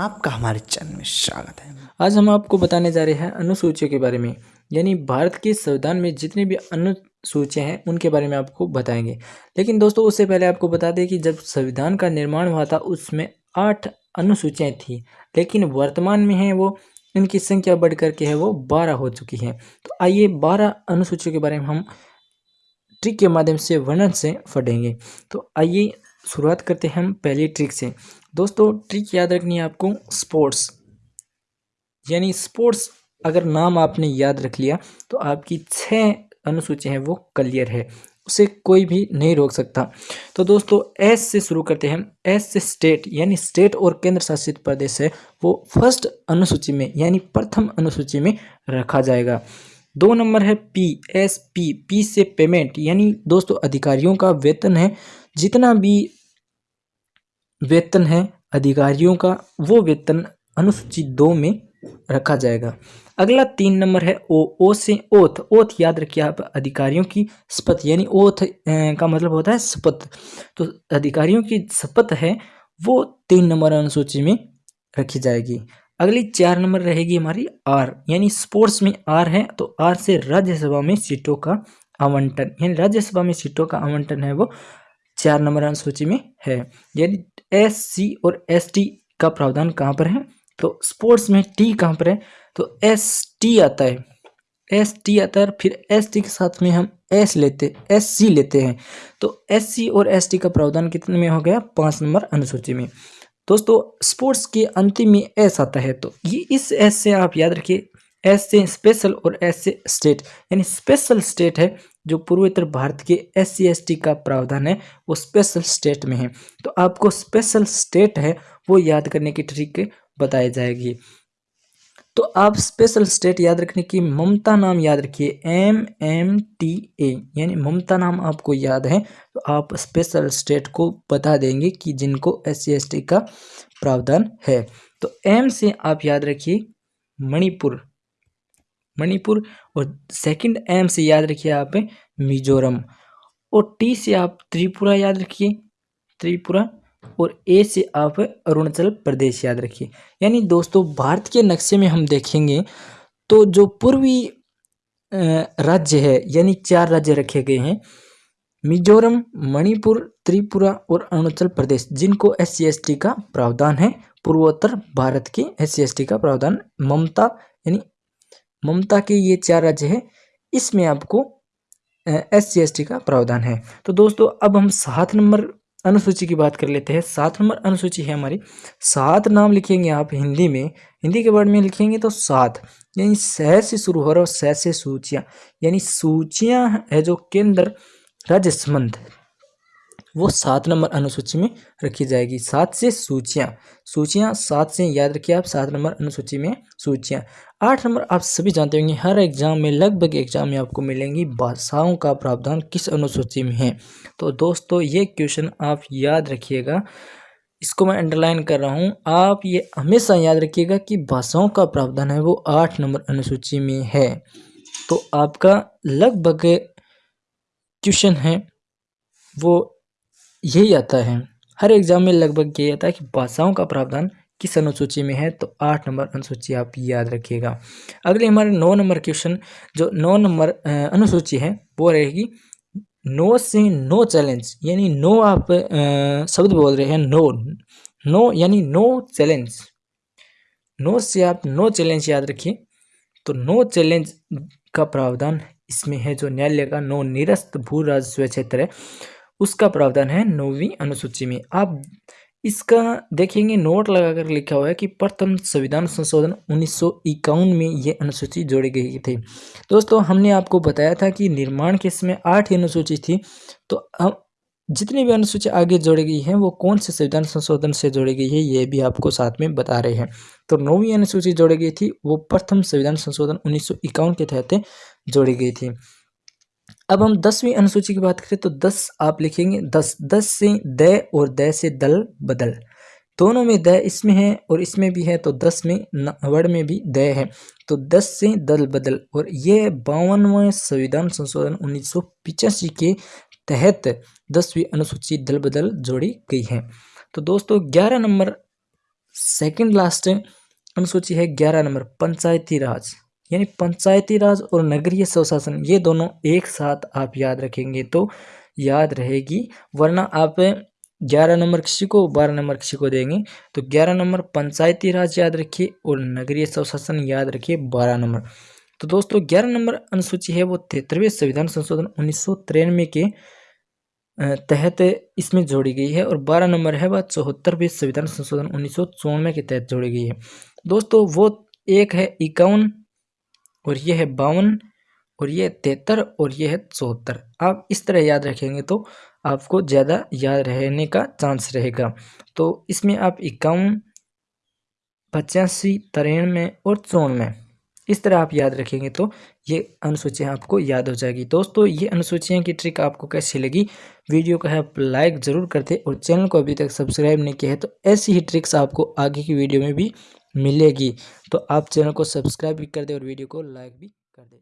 आपका हमारे चैनल में स्वागत है। आज हम आपको बताने जा रहे हैं अनुसूचियों के बारे में, यानी भारत के संविधान में जितनी भी अनुसूचियाँ हैं, उनके बारे में आपको बताएँगे। लेकिन दोस्तों, उससे पहले आपको बता दें कि जब संविधान का निर्माण हुआ था, उसमें आठ अनुसूचियाँ थी, लेकिन वर्तमान में है वो, इनकी संख्या बढ़ करके है वो बारह हो चुकी है। तो आइए बारह अनुसूचियों के बारे में हम ट्रिक के माध्यम से वर्णन से फटेंगे। तो आइए शुरुआत करते हैं हम पहली ट्रिक से। दोस्तों ट्रिक याद रखनी है आपको स्पोर्ट्स यानी स्पोर्ट्स अगर नाम आपने याद रख लिया तो आपकी छः अनुसूची हैं, वो क्लियर है। उसे कोई भी नहीं रोक सकता। तो दोस्तों एस से शुरू करते हैं एस से स्टेट यानी स्टेट और केंद्र शासित प्रदेश है, वो फ़र्स्ट अनुसूची में, यानी प्रथम अनुसूची में रखा जाएगा। दो नंबर है पी एस पी पी से पेमेंट यानी दोस्तों, अधिकारियों का वेतन है। जितना भी वेतन है, अधिकारियों का वो वेतन अनुसूची दो में रखा जाएगा। अगला तीन नंबर है ओ ओ से ओथ। ओथ याद रखिए आप, अधिकारियों की शपथ, यानी ओथ का मतलब होता है शपथ। तो अधिकारियों की शपथ है, वो तीन नंबर अनुसूची में रखी जाएगी। अगली चार नंबर रहेगी हमारी आर, यानी स्पोर्ट्स में आर है तो आर से राज्यसभा में सीटों का आवंटन। यानी राज्यसभा में सीटों का आवंटन है वो चार नंबर अनुसूची में है। यानी एस सी और एस टी का प्रावधान कहाँ पर है? तो स्पोर्ट्स में टी कहाँ पर है? तो एस टी आता है। एस टी आता है फिर एस टी के साथ में हम एस लेते एस सी लेते हैं। तो एस सी और एस टी का प्रावधान कितने में हो गया? पाँच नंबर अनुसूची में। दोस्तों स्पोर्ट्स के अंतिम में एस आता है। तो ये इस एस से आप याद रखिए। एस से स्पेशल और एस से स्टेट यानी स्पेशल स्टेट है। जो पूर्वोत्तर भारत के एस सी का प्रावधान है, वो स्पेशल स्टेट में है। तो आपको स्पेशल स्टेट है, वो याद करने की ट्रिक बताई जाएगी। तो आप स्पेशल स्टेट याद रखने की ममता नाम याद रखिए एम एम टी ए यानी ममता नाम आपको याद है तो आप स्पेशल स्टेट को बता देंगे कि जिनको एस सी का प्रावधान है। तो एम से आप याद रखिए, मणिपुर। मणिपुर और सेकंड एम से याद रखिए आप मिजोरम। और टी से आप त्रिपुरा याद रखिए, त्रिपुरा। और ए से आप अरुणाचल प्रदेश याद रखिए। यानी दोस्तों, भारत के नक्शे में हम देखेंगे तो जो पूर्वी राज्य है, यानी चार राज्य रखे गए हैं, मिजोरम, मणिपुर, त्रिपुरा और अरुणाचल प्रदेश, जिनको एस सी का प्रावधान है। पूर्वोत्तर भारत के एस सी का प्रावधान, ममता, यानी ममता के ये चार राज्य है, इसमें आपको एस सी का प्रावधान है। तो दोस्तों, अब हम सात नंबर अनुसूची की बात कर लेते हैं। सात नंबर अनुसूची है हमारी। सात नाम लिखेंगे आप हिंदी में। हिंदी के वर्ड में लिखेंगे तो सात, यानी सह से शुरू हो रहा है सह से सूचियाँ। यानी सूचियाँ है जो केंद्र, राज्य संबंध। वो सात नंबर अनुसूची में रखी जाएगी। सात से सूचियाँ। सूचियाँ सात से, याद रखिए आप, सात नंबर अनुसूची में सूचियाँ। आठ नंबर, आप सभी जानते होंगे, हर एग्ज़ाम में लगभग एग्ज़ाम में आपको मिलेंगी। भाषाओं का प्रावधान किस अनुसूची में है? तो दोस्तों, ये क्वेश्चन आप याद रखिएगा। इसको मैं अंडरलाइन कर रहा हूँ। आप ये हमेशा याद रखिएगा कि भाषाओं का प्रावधान है, वो आठ नंबर अनुसूची में है। तो आपका लगभग क्वेश्चन है, वो यही आता है। हर एग्ज़ाम में लगभग यही आता है कि भाषाओं का प्रावधान किस अनुसूची में है तो आठ नंबर अनुसूची आप याद रखिएगा। अगले हमारे नौ नंबर क्वेश्चन जो नौ नंबर अनुसूची है, वो रहेगी नो से नो चैलेंज यानी नो आप शब्द बोल रहे हैं, नो नो यानी नो चैलेंज नो से आप नो चैलेंज याद रखिए तो नो चैलेंज का प्रावधान इसमें है जो न्यायालय का नो निरस्त भू राजस्व क्षेत्र है। उसका प्रावधान है नौवीं अनुसूची में। आप इसका देखेंगे, नोट लगाकर लिखा हुआ है कि प्रथम संविधान संशोधन उन्नीस सौ इक्यावन में ये अनुसूची जोड़ी गई थी। दोस्तों, हमने आपको बताया था कि निर्माण के समय आठ अनुसूची थी तो हम जितनी भी अनुसूची आगे जोड़ी गई है, वो कौन से संविधान संशोधन से जोड़ी गई है, ये भी आपको साथ में बता रहे हैं। तो नौवीं अनुसूची जोड़ी गई थी, वो प्रथम संविधान संशोधन उन्नीस सौ इक्यावन के तहत जोड़ी गई थी। अब हम दसवीं अनुसूची की बात करें तो दस आप लिखेंगे, दस दस से द और द से दल बदल। दोनों में द इसमें है और इसमें भी है तो दस में वर्ड में भी द है। तो दस से दल बदल और ये बावनवें संविधान संशोधन उन्नीस के तहत दसवीं अनुसूची दल बदल जोड़ी गई है। तो दोस्तों, ग्यारह नंबर सेकंड लास्ट अनुसूची है, ग्यारह नंबर, पंचायती राज। यानी पंचायती राज और नगरीय स्वशासन ये दोनों एक साथ आप याद रखेंगे तो याद रहेगी। वरना आप ग्यारह नंबर किसी को बारह नंबर किसी को देंगे। तो ग्यारह नंबर पंचायती राज याद रखिए और नगरीय स्वशासन याद रखिए बारह नंबर। तो दोस्तों, ग्यारह नंबर अनुसूची है वो तिहत्तरवें संविधान संशोधन उन्नीस सौ तिरानवे के तहत इसमें जोड़ी गई है और बारह नंबर है वह चौहत्तरवें संविधान संशोधन उन्नीस के तहत जोड़ी गई है। दोस्तों, वो एक है इक्यावन और ये है बावन, और ये तिहत्तर, और ये है चौहत्तर। आप इस तरह याद रखेंगे तो आपको ज़्यादा याद रहने का चांस रहेगा। तो इसमें आप इक्यावन, पचासी, तिरानवे और चौनवे इस तरह आप याद रखेंगे तो ये अनुसूचियाँ आपको याद हो जाएगी। दोस्तों, ये अनुसूचियाँ की ट्रिक आपको कैसी लगी? वीडियो को आप लाइक ज़रूर कर करते और चैनल को अभी तक सब्सक्राइब नहीं किया है तो ऐसी ही ट्रिक्स आपको आगे की वीडियो में भी मिलेगी। तो आप चैनल को सब्सक्राइब भी कर दें और वीडियो को लाइक भी कर दे।